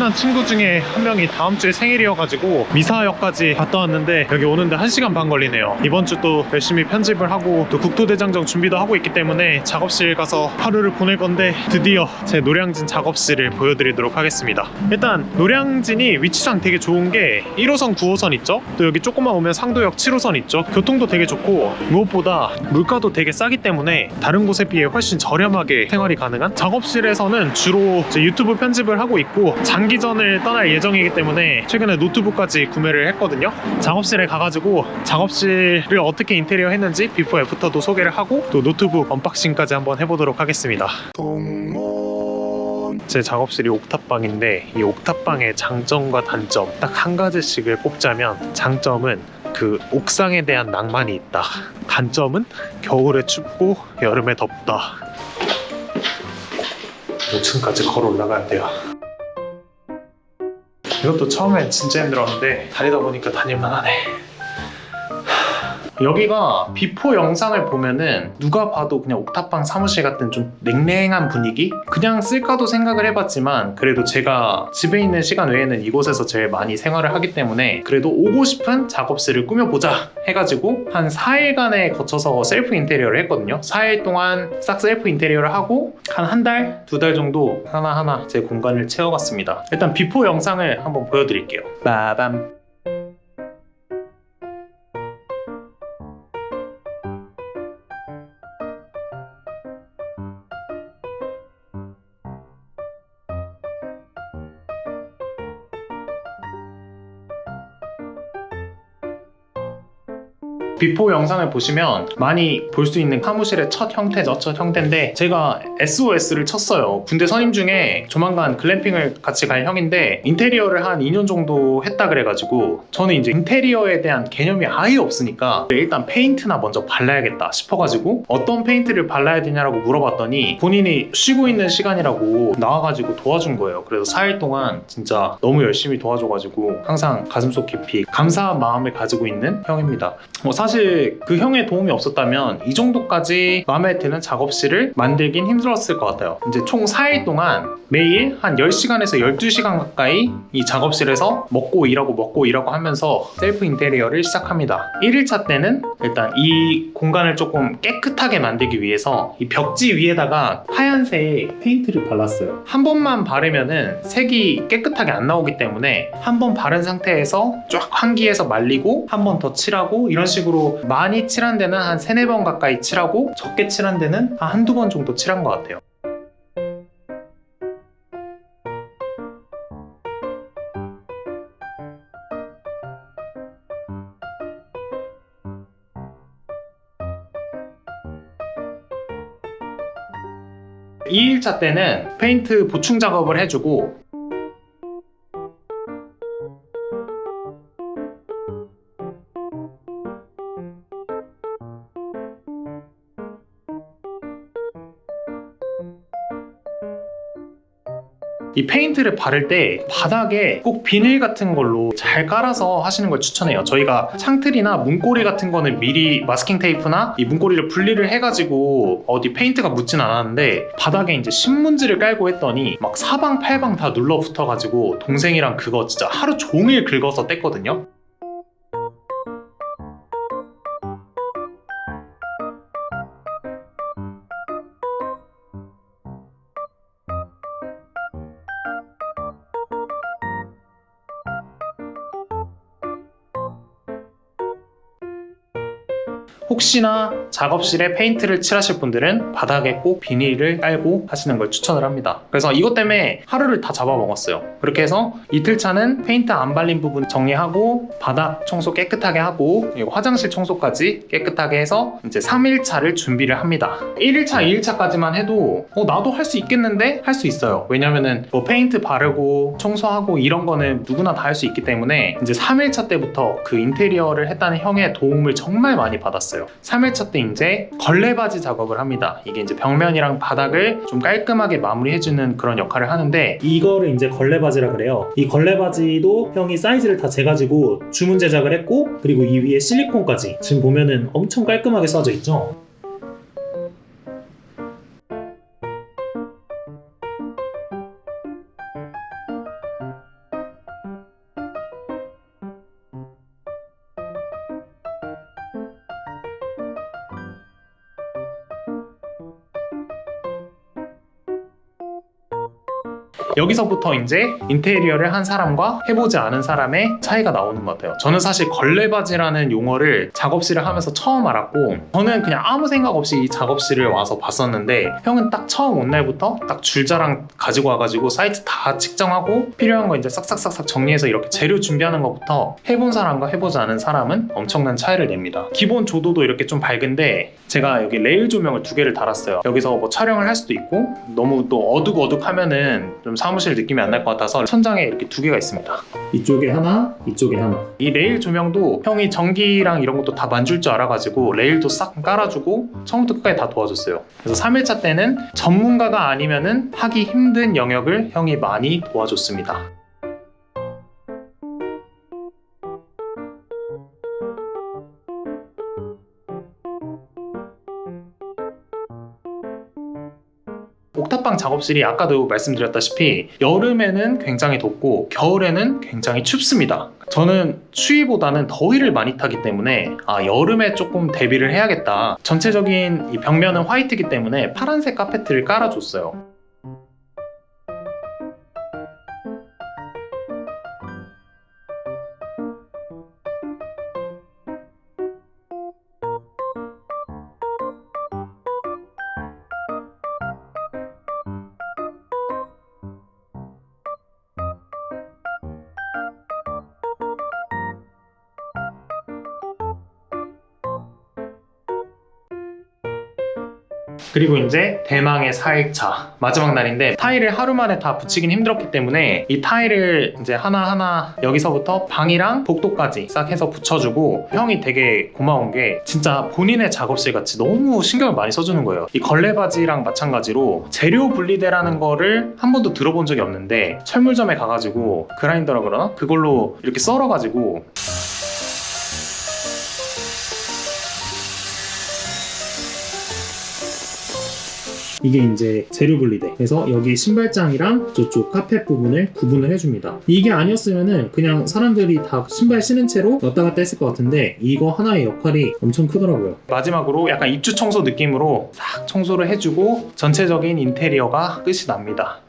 친한 친구 중에 한 명이 다음 주에 생일이어가지고 미사역까지 갔다 왔는데 여기 오는데 1시간 반 걸리네요. 이번 주 또 열심히 편집을 하고 또 국토대장정 준비도 하고 있기 때문에 작업실 가서 하루를 보낼 건데 드디어 제 노량진 작업실을 보여드리도록 하겠습니다. 일단 노량진이 위치상 되게 좋은 게 1호선 9호선 있죠? 또 여기 조금만 오면 상도역 7호선 있죠? 교통도 되게 좋고 무엇보다 물가도 되게 싸기 때문에 다른 곳에 비해 훨씬 저렴하게 생활이 가능한 작업실에서는 주로 유튜브 편집을 하고 있고 장 기전을 떠날 예정이기 때문에 최근에 노트북까지 구매를 했거든요. 작업실에 가가지고 작업실을 어떻게 인테리어 했는지 비포 애프터도 소개를 하고 또 노트북 unboxing까지 한번 해보도록 하겠습니다. 제 작업실이 옥탑방인데 이 옥탑방의 장점과 단점 딱 한 가지씩을 꼽자면 장점은 그 옥상에 대한 낭만이 있다. 단점은 겨울에 춥고 여름에 덥다. 5층까지 걸어 올라가야 돼요 이것도 처음엔 진짜 힘들었는데 다니다 보니까 다닐만 하네 여기가 before 영상을 보면은 누가 봐도 그냥 옥탑방 사무실 같은 좀 냉랭한 분위기? 그냥 쓸까도 생각을 해봤지만 그래도 제가 집에 있는 시간 외에는 이곳에서 제일 많이 생활을 하기 때문에 그래도 오고 싶은 작업실을 꾸며보자 해가지고 한 4일간에 거쳐서 셀프 인테리어를 했거든요. 4일 동안 싹 셀프 인테리어를 하고 한 한 달, 두 달 정도 하나하나 제 공간을 채워갔습니다. 일단 before 영상을 한번 보여드릴게요. 빠밤 before 영상을 보시면 많이 볼 수 있는 사무실의 첫 형태죠 첫 형태인데 제가 SOS를 쳤어요. 군대 선임 중에 조만간 글램핑을 같이 갈 형인데 인테리어를 한 2년 정도 했다 그래가지고 저는 이제 인테리어에 대한 개념이 아예 없으니까 일단 페인트나 먼저 발라야겠다 싶어가지고 어떤 페인트를 발라야 되냐라고 물어봤더니 본인이 쉬고 있는 시간이라고 나와가지고 도와준 거예요. 그래서 4일 동안 진짜 너무 열심히 도와줘가지고 항상 가슴속 깊이 감사한 마음을 가지고 있는 형입니다. 뭐 사실 그 형의 도움이 없었다면 이 정도까지 마음에 드는 작업실을 만들긴 힘들었 을 것 같아요. 이제 총 4일 동안 매일 한 10시간에서 12시간 가까이 이 작업실에서 먹고 일하고 먹고 일하고 하면서 셀프 인테리어를 시작합니다. 1일차 때는 일단 이 공간을 조금 깨끗하게 만들기 위해서 이 벽지 위에다가 하얀색 페인트를 발랐어요. 한 번만 바르면은 색이 깨끗하게 안 나오기 때문에 한 번 바른 상태에서 쫙 환기해서 말리고 한 번 더 칠하고 이런 식으로 많이 칠한 데는 한 3, 4번 가까이 칠하고 적게 칠한 데는 한 한두 번 정도 칠한 것 같아요. 이일차 때는 페인트 보충 작업을 해주고 이 페인트를 바를 때 바닥에 꼭 비닐 같은 걸로 잘 깔아서 하시는 걸 추천해요. 저희가 창틀이나 문고리 같은 거는 미리 마스킹 테이프나 이 문고리를 분리를 해가지고 어디 페인트가 묻진 않았는데 바닥에 이제 신문지를 깔고 했더니 막 사방팔방 다 눌러붙어가지고 동생이랑 그거 진짜 하루 종일 긁어서 뗐거든요 혹시나 작업실에 페인트를 칠하실 분들은 바닥에 꼭 비닐을 깔고 하시는 걸 추천을 합니다. 그래서 이것 때문에 하루를 다 잡아먹었어요. 그렇게 해서 이틀차는 페인트 안 발린 부분 정리하고 바닥 청소 깨끗하게 하고 화장실 청소까지 깨끗하게 해서 이제 3일차를 준비를 합니다. 1일차, 2일차까지만 해도 어, 나도 할 수 있겠는데? 할 수 있어요. 왜냐면은 뭐 페인트 바르고 청소하고 이런 거는 누구나 다 할 수 있기 때문에 이제 3일차 때부터 그 인테리어를 했다는 형의 도움을 정말 많이 받았어요 3일차 때 이제 걸레받이 작업을 합니다 이게 이제 벽면이랑 바닥을 좀 깔끔하게 마무리해주는 그런 역할을 하는데 이거를 이제 걸레받이라 그래요. 이 걸레받이도 형이 사이즈를 다 재가지고 주문 제작을 했고 그리고 이 위에 실리콘까지 지금 보면은 엄청 깔끔하게 써져 있죠. 여기서부터 이제 인테리어를 한 사람과 해보지 않은 사람의 차이가 나오는 것 같아요. 저는 사실 걸레바지라는 용어를 작업실을 하면서 처음 알았고 저는 그냥 아무 생각 없이 이 작업실을 와서 봤었는데 형은 딱 처음 온 날부터 딱 줄자랑 가지고 와가지고 사이트 다 측정하고 필요한 거 이제 싹싹싹싹 정리해서 이렇게 재료 준비하는 것부터 해본 사람과 해보지 않은 사람은 엄청난 차이를 냅니다. 기본 조도도 이렇게 좀 밝은데 제가 여기 레일 조명을 두 개를 달았어요. 여기서 뭐 촬영을 할 수도 있고 너무 또 어둑어둑 하면은 좀 사무실 느낌이 안 날 것 같아서 천장에 이렇게 두 개가 있습니다. 이쪽에 하나, 이쪽에 하나. 이 레일 조명도 형이 전기랑 이런 것도 다 만질 줄 알아가지고 레일도 싹 깔아주고 처음부터 끝까지 다 도와줬어요. 그래서 3일차 때는 전문가가 아니면 은 하기 힘든 영역을 형이 많이 도와줬습니다. 탑방 작업실이 아까도 말씀드렸다시피 여름에는 굉장히 덥고 겨울에는 굉장히 춥습니다. 저는 추위보다는 더위를 많이 타기 때문에 아 여름에 조금 대비를 해야겠다. 전체적인 이 벽면은 화이트이기 때문에 파란색 카페트를 깔아줬어요. 그리고 이제 대망의 4일차 마지막 날인데 타일을 하루 만에 다 붙이긴 힘들었기 때문에 이 타일을 이제 하나하나 여기서부터 방이랑 복도까지 싹 해서 붙여주고 형이 되게 고마운 게 진짜 본인의 작업실 같이 너무 신경을 많이 써주는 거예요 이 걸레바지랑 마찬가지로 재료 분리대라는 거를 한 번도 들어본 적이 없는데 철물점에 가가지고 그라인더라 그러나? 그걸로 이렇게 썰어가지고 이게 이제 재료 분리대. 그래서 여기 신발장이랑 저쪽 카펫 부분을 구분을 해줍니다. 이게 아니었으면은 그냥 사람들이 다 신발 신은 채로 왔다 갔다 했을 것 같은데 이거 하나의 역할이 엄청 크더라고요. 마지막으로 약간 입주 청소 느낌으로 싹 청소를 해주고 전체적인 인테리어가 끝이 납니다.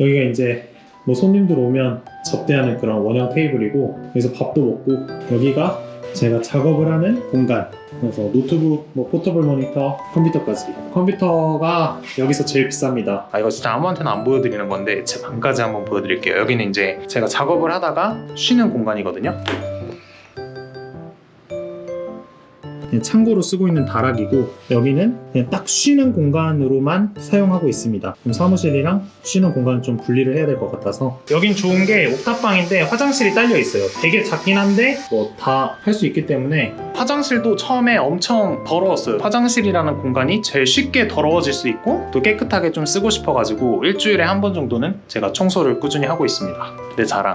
여기가 이제 뭐 손님들 오면 접대하는 그런 원형 테이블이고 여기서 밥도 먹고 여기가 제가 작업을 하는 공간 그래서 노트북, 뭐 portable 모니터, 컴퓨터까지 컴퓨터가 여기서 제일 비쌉니다 아 이거 진짜 아무한테나 안 보여드리는 건데 제 방까지 한번 보여드릴게요. 여기는 이제 제가 작업을 하다가 쉬는 공간이거든요. 창고로 쓰고 있는 다락이고 여기는 딱 쉬는 공간으로만 사용하고 있습니다. 그럼 사무실이랑 쉬는 공간 좀 분리를 해야 될 것 같아서 여긴 좋은 게 옥탑방인데 화장실이 딸려 있어요. 되게 작긴 한데 뭐 다 할 수 있기 때문에 화장실도 처음에 엄청 더러웠어요. 화장실이라는 공간이 제일 쉽게 더러워질 수 있고 또 깨끗하게 좀 쓰고 싶어가지고 일주일에 한 번 정도는 제가 청소를 꾸준히 하고 있습니다. 내 자랑.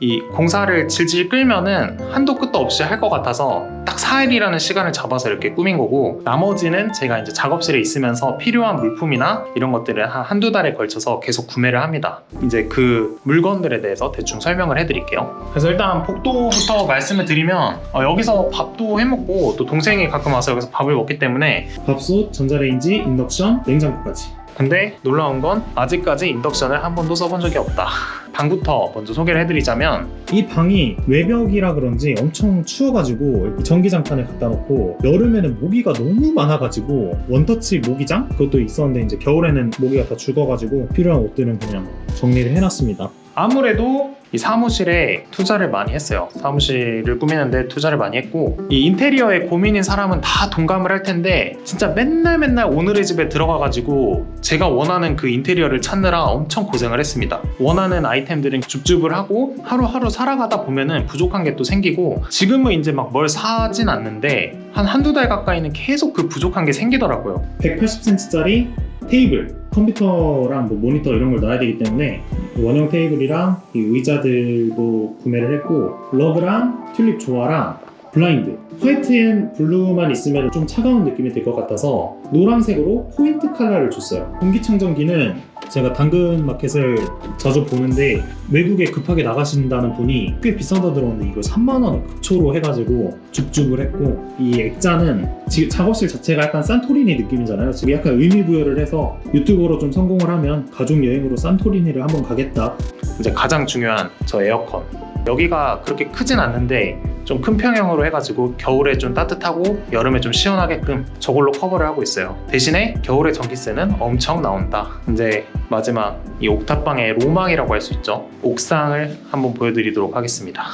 이 공사를 질질 끌면은 한도 끝도 없이 할 것 같아서 딱 4일이라는 시간을 잡아서 이렇게 꾸민 거고 나머지는 제가 이제 작업실에 있으면서 필요한 물품이나 이런 것들을 한 한두 달에 걸쳐서 계속 구매를 합니다. 이제 그 물건들에 대해서 대충 설명을 해드릴게요. 그래서 일단 복도부터 말씀을 드리면 어, 여기서 밥도 해먹고 또 동생이 가끔 와서 여기서 밥을 먹기 때문에 밥솥, 전자레인지, 인덕션, 냉장고까지 근데 놀라운 건 아직까지 인덕션을 한 번도 써본 적이 없다. 방부터 먼저 소개를 해드리자면 이 방이 외벽이라 그런지 엄청 추워가지고 전기장판을 갖다 놓고 여름에는 모기가 너무 많아가지고 원터치 모기장 그것도 있었는데 이제 겨울에는 모기가 다 죽어가지고 필요한 옷들은 그냥 정리를 해놨습니다. 아무래도 이 사무실에 투자를 많이 했어요. 사무실을 꾸미는데 투자를 많이 했고 이 인테리어에 고민인 사람은 다 동감을 할 텐데 진짜 맨날 맨날 오늘의 집에 들어가 가지고 제가 원하는 그 인테리어를 찾느라 엄청 고생을 했습니다. 원하는 아이템들은 줍줍을 하고 하루하루 살아가다 보면은 부족한 게 또 생기고 지금은 이제 막 뭘 사진 않는데 한 한두 달 가까이는 계속 그 부족한 게 생기더라고요. 180cm짜리 테이블, 컴퓨터랑 뭐 모니터 이런 걸 놔야 되기 때문에 원형 테이블이랑 이 의자들도 구매를 했고 러그랑 튤립 조화랑 블라인드 white and blue만 있으면 좀 차가운 느낌이 들 것 같아서 노란색으로 포인트 컬러를 줬어요. 공기청정기는 제가 당근 마켓을 자주 보는데 외국에 급하게 나가신다는 분이 꽤 비싸다 들었는데 이거 3만원 급처로 해가지고 줍줍을 했고 이 액자는 지금 작업실 자체가 약간 산토리니 느낌이잖아요 지금 약간 의미 부여를 해서 유튜버로 좀 성공을 하면 가족 여행으로 산토리니를 한번 가겠다 이제 가장 중요한 저 에어컨. 여기가 그렇게 크진 않는데 좀 큰 평형으로 해가지고 겨울에 좀 따뜻하고 여름에 좀 시원하게끔 저걸로 커버를 하고 있어요. 대신에 겨울에 전기세는 엄청 나온다. 이제 마지막 이 옥탑방의 로망이라고 할 수 있죠. 옥상을 한번 보여드리도록 하겠습니다.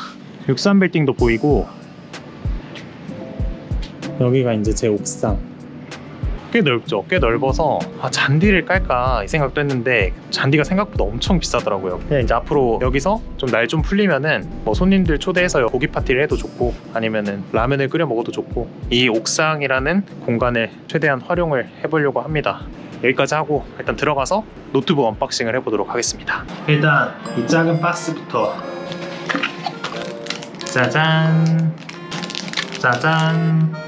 63빌딩도 보이고 여기가 이제 제 옥상 꽤 넓죠. 꽤 넓어서 아, 잔디를 깔까 이 생각도 했는데 잔디가 생각보다 엄청 비싸더라고요. 그냥 이제 앞으로 여기서 좀날좀 풀리면은 뭐 손님들 초대해서 고기 파티를 해도 좋고 아니면은 라면을 끓여 먹어도 좋고 이 옥상이라는 공간을 최대한 활용을 해보려고 합니다. 여기까지 하고 일단 들어가서 노트북 unboxing을 해보도록 하겠습니다. 일단 이 작은 박스부터 짜잔 짜잔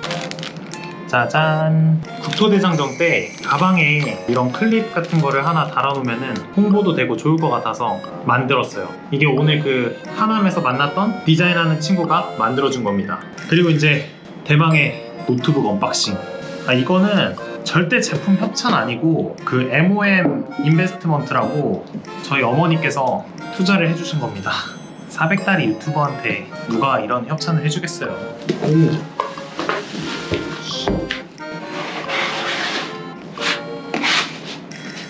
짜잔. 국토대장정 때 가방에 이런 클립 같은 거를 하나 달아놓으면 홍보도 되고 좋을 것 같아서 만들었어요. 이게 오늘 그 하남에서 만났던 디자인하는 친구가 만들어준 겁니다. 그리고 이제 대망의 노트북 unboxing. 아 이거는 절대 제품 협찬 아니고 그 MOM Investment라고 저희 어머니께서 투자를 해주신 겁니다. 400따리 유튜버한테 누가 이런 협찬을 해주겠어요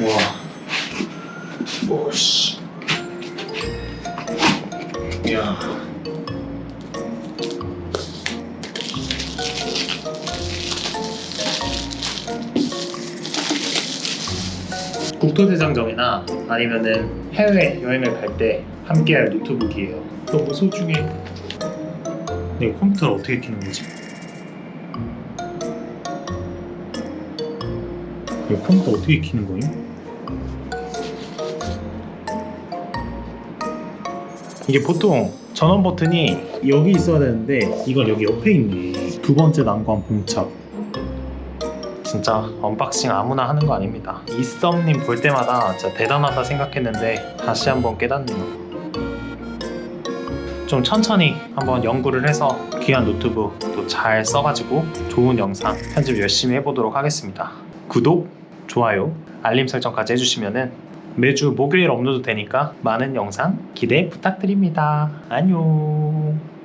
와. 오씨. 야. 국토대장정이나 아니면은 해외 여행을 갈 때 함께할 노트북이에요. 너무 소중해. 내 컴퓨터를 어떻게 켜는 거지? 이 컴퓨터 어떻게 켜는 거예 이게 보통 전원 버튼이 여기 있어야 되는데 이건 여기 옆에 있네. 두 번째 난관 봉착. 진짜 unboxing 아무나 하는 거 아닙니다. 잇섭님 볼 때마다 진짜 대단하다 생각했는데 다시 한번 깨닫네요. 좀 천천히 한번 연구를 해서 귀한 노트북 또 잘 써가지고 좋은 영상 편집 열심히 해보도록 하겠습니다. 구독, 좋아요, 알림 설정까지 해주시면 은 매주 목요일 업로드 되니까 많은 영상 기대 부탁드립니다. 안녕.